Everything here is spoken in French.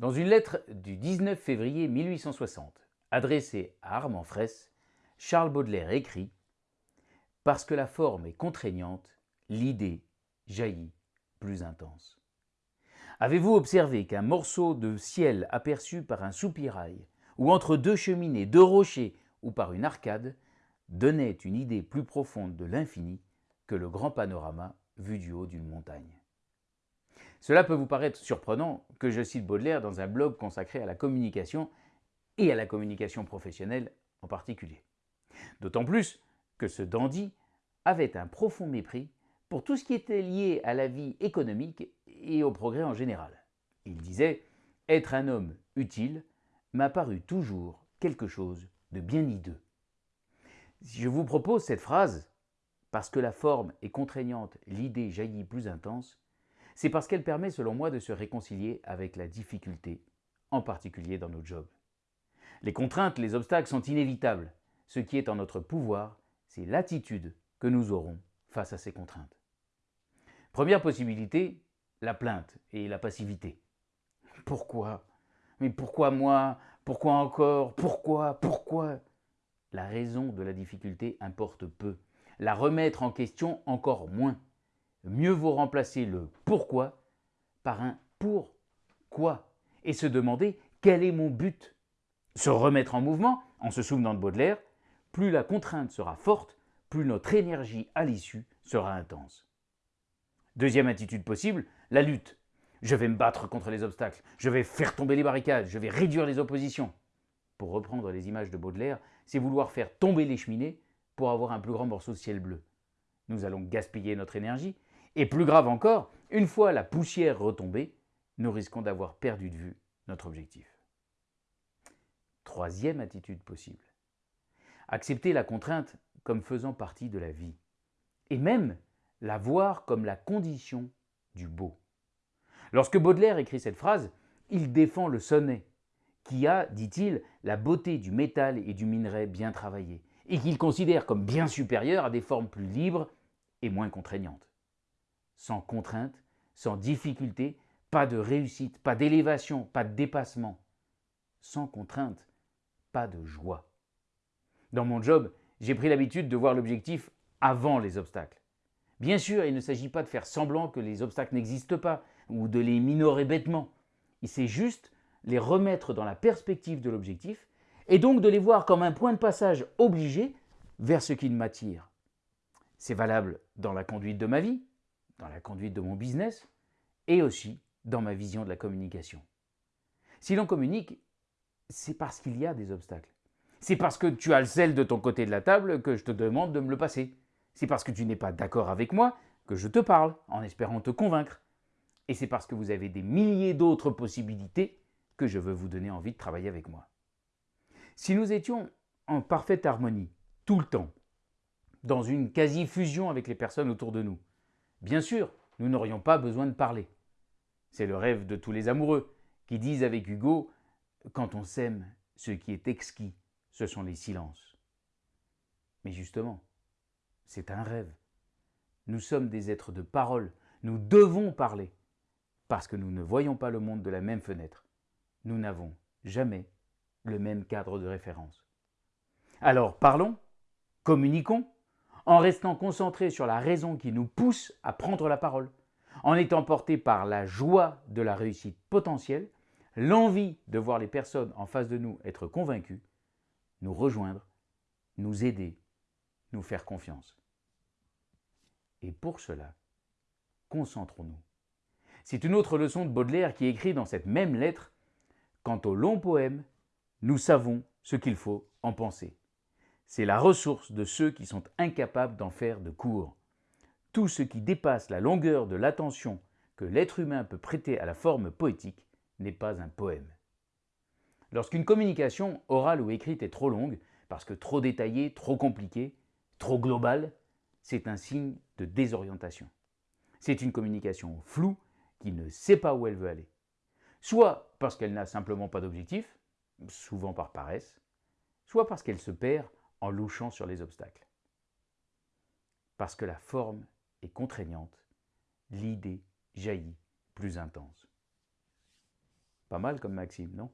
Dans une lettre du 19 février 1860, adressée à Armand Fraisse, Charles Baudelaire écrit « Parce que la forme est contraignante, l'idée jaillit plus intense. » Avez-vous observé qu'un morceau de ciel aperçu par un soupirail, ou entre deux cheminées, deux rochers, ou par une arcade, donnait une idée plus profonde de l'infini que le grand panorama vu du haut d'une montagne? Cela peut vous paraître surprenant que je cite Baudelaire dans un blog consacré à la communication et à la communication professionnelle en particulier. D'autant plus que ce dandy avait un profond mépris pour tout ce qui était lié à la vie économique et au progrès en général. Il disait « Être un homme utile m'a paru toujours quelque chose de bien hideux. » je vous propose cette phrase, parce que la forme est contraignante, l'idée jaillit plus intense, c'est parce qu'elle permet, selon moi, de se réconcilier avec la difficulté, en particulier dans nos jobs. Les contraintes, les obstacles sont inévitables. Ce qui est en notre pouvoir, c'est l'attitude que nous aurons face à ces contraintes. Première possibilité, la plainte et la passivité. Pourquoi? Mais pourquoi moi? Pourquoi encore? Pourquoi? Pourquoi? La raison de la difficulté importe peu. La remettre en question encore moins mieux vaut remplacer le pourquoi par un pourquoi et se demander quel est mon but? Se remettre en mouvement, en se souvenant de Baudelaire, plus la contrainte sera forte, plus notre énergie à l'issue sera intense. Deuxième attitude possible, la lutte. Je vais me battre contre les obstacles, je vais faire tomber les barricades, je vais réduire les oppositions. Pour reprendre les images de Baudelaire, c'est vouloir faire tomber les cheminées pour avoir un plus grand morceau de ciel bleu. Nous allons gaspiller notre énergie et plus grave encore, une fois la poussière retombée, nous risquons d'avoir perdu de vue notre objectif. Troisième attitude possible. Accepter la contrainte comme faisant partie de la vie. Et même la voir comme la condition du beau. Lorsque Baudelaire écrit cette phrase, il défend le sonnet, qui a, dit-il, la beauté du métal et du minerai bien travaillé, et qu'il considère comme bien supérieur à des formes plus libres et moins contraignantes sans contrainte, sans difficulté, pas de réussite, pas d'élévation, pas de dépassement. Sans contrainte, pas de joie. Dans mon job, j'ai pris l'habitude de voir l'objectif avant les obstacles. Bien sûr, il ne s'agit pas de faire semblant que les obstacles n'existent pas ou de les minorer bêtement. Il s'agit juste les remettre dans la perspective de l'objectif et donc de les voir comme un point de passage obligé vers ce qui m'attire. C'est valable dans la conduite de ma vie, dans la conduite de mon business et aussi dans ma vision de la communication. Si l'on communique, c'est parce qu'il y a des obstacles. C'est parce que tu as le sel de ton côté de la table que je te demande de me le passer. C'est parce que tu n'es pas d'accord avec moi que je te parle en espérant te convaincre. Et c'est parce que vous avez des milliers d'autres possibilités que je veux vous donner envie de travailler avec moi. Si nous étions en parfaite harmonie, tout le temps, dans une quasi-fusion avec les personnes autour de nous, Bien sûr, nous n'aurions pas besoin de parler. C'est le rêve de tous les amoureux qui disent avec Hugo « Quand on s'aime, ce qui est exquis, ce sont les silences. » Mais justement, c'est un rêve. Nous sommes des êtres de parole, nous devons parler, parce que nous ne voyons pas le monde de la même fenêtre. Nous n'avons jamais le même cadre de référence. Alors parlons, communiquons, en restant concentré sur la raison qui nous pousse à prendre la parole, en étant porté par la joie de la réussite potentielle, l'envie de voir les personnes en face de nous être convaincues, nous rejoindre, nous aider, nous faire confiance. Et pour cela, concentrons-nous. C'est une autre leçon de Baudelaire qui écrit dans cette même lettre « Quant au long poème, nous savons ce qu'il faut en penser. C'est la ressource de ceux qui sont incapables d'en faire de court. Tout ce qui dépasse la longueur de l'attention que l'être humain peut prêter à la forme poétique n'est pas un poème. Lorsqu'une communication orale ou écrite est trop longue, parce que trop détaillée, trop compliquée, trop globale, c'est un signe de désorientation. C'est une communication floue qui ne sait pas où elle veut aller. Soit parce qu'elle n'a simplement pas d'objectif, souvent par paresse, soit parce qu'elle se perd en louchant sur les obstacles. Parce que la forme est contraignante, l'idée jaillit plus intense. Pas mal comme maxime, non?